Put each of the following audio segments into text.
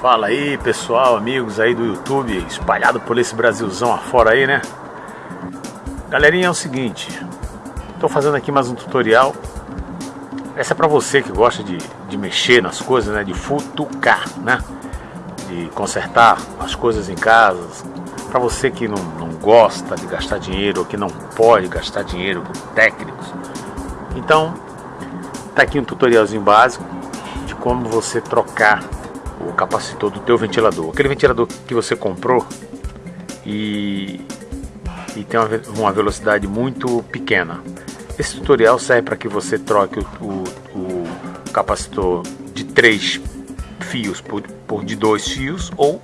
Fala aí pessoal, amigos aí do YouTube, espalhado por esse Brasilzão afora aí, né? Galerinha, é o seguinte, estou fazendo aqui mais um tutorial. Essa é para você que gosta de, de mexer nas coisas, né? De futucar, né? De consertar as coisas em casa. Para você que não, não gosta de gastar dinheiro ou que não pode gastar dinheiro com técnicos. Então, tá aqui um tutorialzinho básico de como você trocar o capacitor do teu ventilador. Aquele ventilador que você comprou e, e tem uma, uma velocidade muito pequena. Esse tutorial serve para que você troque o, o, o, capacitor de 3 fios por, por de 2 fios ou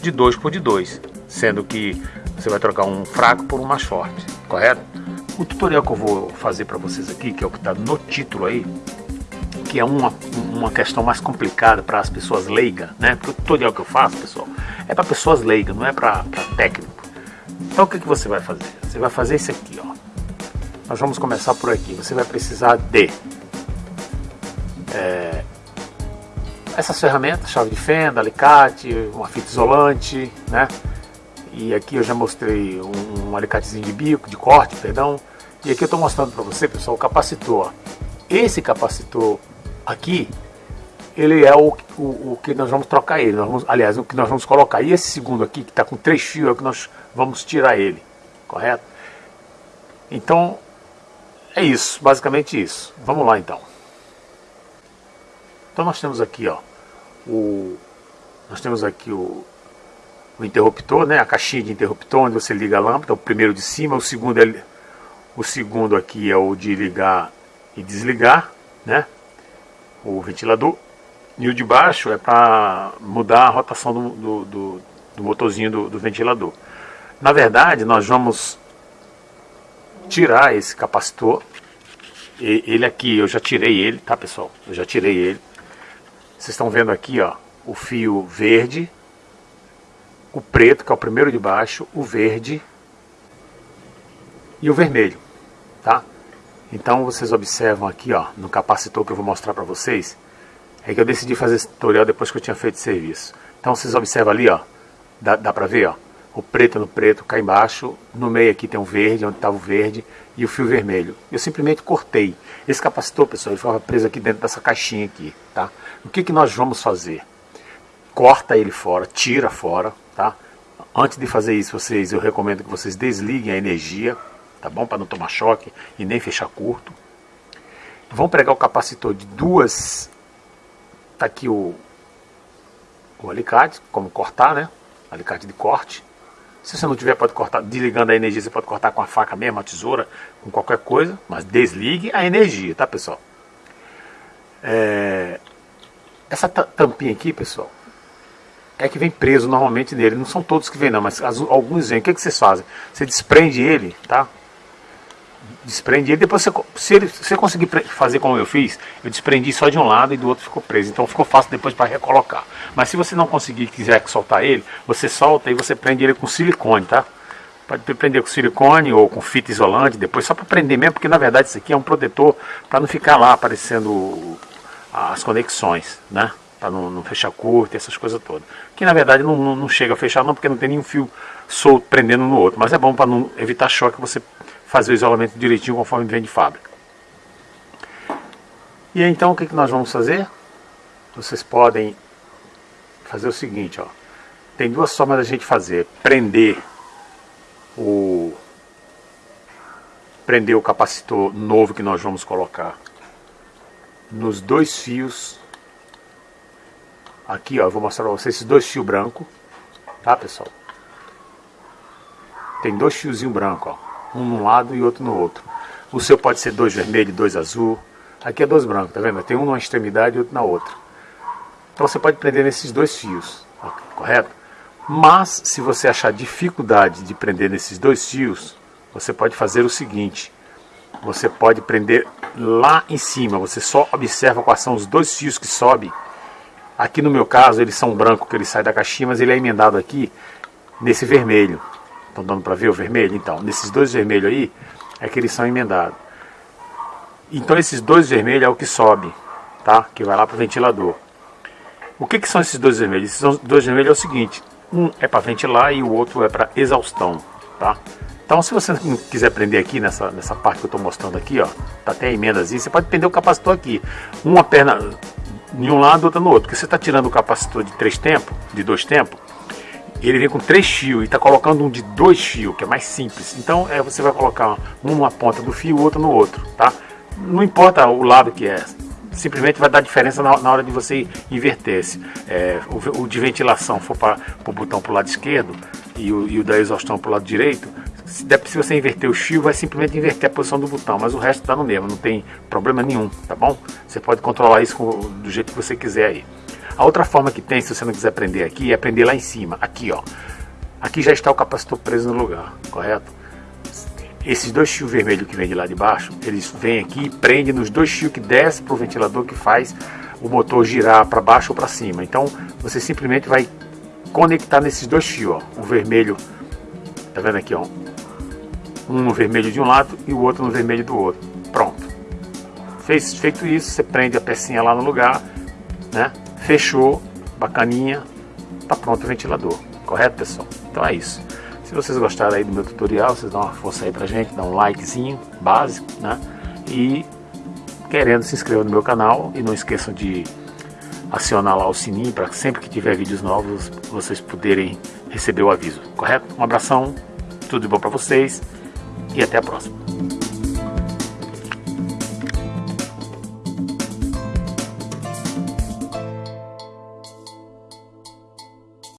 de 2 por de 2, sendo que você vai trocar um fraco por um mais forte, correto? O tutorial que eu vou fazer para vocês aqui, que é o que está no título aí, que é uma, uma questão mais complicada para as pessoas leigas, né? Porque o tutorial que eu faço, pessoal, é para pessoas leigas, não é para técnico. Então o que, que você vai fazer? Você vai fazer isso aqui, ó. Nós vamos começar por aqui. Você vai precisar de é, essas ferramentas, chave de fenda, alicate, uma fita isolante, né? E aqui eu já mostrei um, um alicatezinho de bico, de corte, perdão. E aqui eu estou mostrando para você, pessoal, o capacitor. Esse capacitor aqui, ele é o, o, o, que nós vamos trocar ele, nós vamos, aliás, o que nós vamos colocar. E esse segundo aqui, que está com três fios, é o que nós vamos tirar ele, correto? Então, é isso, basicamente isso. Vamos lá então. Então nós temos aqui, ó, o, nós temos aqui o, o interruptor, né, a caixinha de interruptor, onde você liga a lâmpada, o primeiro de cima, o segundo é, o segundo aqui é o de ligar e desligar, né? O ventilador. E o de baixo é para mudar a rotação do, do, do, do motorzinho do, do ventilador. Na verdade, nós vamos tirar esse capacitor. E, ele aqui, eu já tirei ele, tá pessoal? Eu já tirei ele. Vocês estão vendo aqui, ó, o fio verde, o preto, que é o primeiro de baixo, o verde e o vermelho, tá? Então vocês observam aqui, ó, no capacitor que eu vou mostrar para vocês, é que eu decidi fazer esse tutorial depois que eu tinha feito o serviço. Então vocês observam ali, ó, dá, dá para ver, ó, o preto no preto cá embaixo, no meio aqui tem um verde, onde estava o verde, e o fio vermelho. Eu simplesmente cortei. Esse capacitor, pessoal, ele ficava preso aqui dentro dessa caixinha aqui, tá? O que, que nós vamos fazer? Corta ele fora, tira fora, tá? Antes de fazer isso, vocês, eu recomendo que vocês desliguem a energia, tá bom? Para não tomar choque e nem fechar curto. Vão pregar o capacitor de duas. Tá aqui o, o alicate, como cortar, né? Alicate de corte. Se você não tiver, pode cortar, desligando a energia, você pode cortar com a faca mesmo, a tesoura, com qualquer coisa, mas desligue a energia, tá pessoal? É... Essa tampinha aqui, pessoal, é que vem preso normalmente nele. Não são todos que vêm não, mas alguns vêm. O que, que vocês fazem? Você desprende ele, tá? Desprende ele, depois você, se ele, você conseguir fazer como eu fiz, eu desprendi só de um lado e do outro ficou preso, então ficou fácil depois para recolocar. Mas se você não conseguir quiser soltar ele, você solta e você prende ele com silicone, tá? Pode prender com silicone ou com fita isolante, depois só para prender mesmo, porque na verdade isso aqui é um protetor para não ficar lá aparecendo as conexões, né? Para não, não, fechar curto, essas coisas todas. Que na verdade não, não, não chega a fechar não, porque não tem nenhum fio solto prendendo no outro, mas é bom para não evitar choque, você fazer o isolamento direitinho conforme vem de fábrica. E então o que, que nós vamos fazer? Vocês podem fazer o seguinte, ó. Tem duas formas da gente fazer. Prender o prender o capacitor novo que nós vamos colocar nos dois fios aqui ó, eu vou mostrar para vocês esses dois fios brancos tá pessoal tem dois fiozinhos brancos ó um num lado e outro no outro. O seu pode ser dois vermelhos e dois azul. Aqui é dois brancos, tá vendo? Tem um numa extremidade e outro na outra. Então você pode prender nesses dois fios, correto? Mas se você achar dificuldade de prender nesses dois fios, você pode fazer o seguinte: você pode prender lá em cima. Você só observa quais são os dois fios que sobem. Aqui no meu caso eles são brancos que ele sai da caixinha, mas ele é emendado aqui nesse vermelho. Estão dando para ver o vermelho? Então, nesses dois vermelhos aí, é que eles são emendados. Então esses dois vermelhos é o que sobe, tá? Que vai lá para o ventilador. O que, que são esses dois vermelhos? Esses dois vermelhos é o seguinte, um é para ventilar e o outro é para exaustão, tá? Então se você não quiser prender aqui nessa, nessa parte que eu estou mostrando aqui, ó, tá até emendas você pode prender o capacitor aqui. Uma perna em um lado, outra no outro. Porque você está tirando o capacitor de três tempos, de dois tempos, ele vem com três fios e está colocando um de dois fios, que é mais simples. Então é, você vai colocar um numa ponta do fio, outro no outro, tá? Não importa o lado que é, simplesmente vai dar diferença na, na hora de você inverter. Se é, o, o, de ventilação for para o botão para o lado esquerdo e o, e o da exaustão para o lado direito, se, se você inverter o fio, vai simplesmente inverter a posição do botão, mas o resto está no mesmo, não tem problema nenhum, tá bom? Você pode controlar isso com, do jeito que você quiser aí. A outra forma que tem, se você não quiser prender aqui, é prender lá em cima, aqui ó. Aqui já está o capacitor preso no lugar, correto? Esses dois fios vermelhos que vem de lá de baixo, eles vêm aqui e prendem nos dois fios que desce para o ventilador que faz o motor girar para baixo ou para cima. Então você simplesmente vai conectar nesses dois fios, ó, o vermelho, tá vendo aqui, ó, um no vermelho de um lado e o outro no vermelho do outro. Pronto. Feito isso, você prende a pecinha lá no lugar, né? Fechou, bacaninha, tá pronto o ventilador. Correto, pessoal? Então é isso. Se vocês gostaram aí do meu tutorial, vocês dão uma força aí pra gente, dá um likezinho básico, né? E querendo se inscrever no meu canal e não esqueçam de acionar lá o sininho para sempre que tiver vídeos novos vocês poderem receber o aviso, correto? Um abração, tudo de bom para vocês e até a próxima.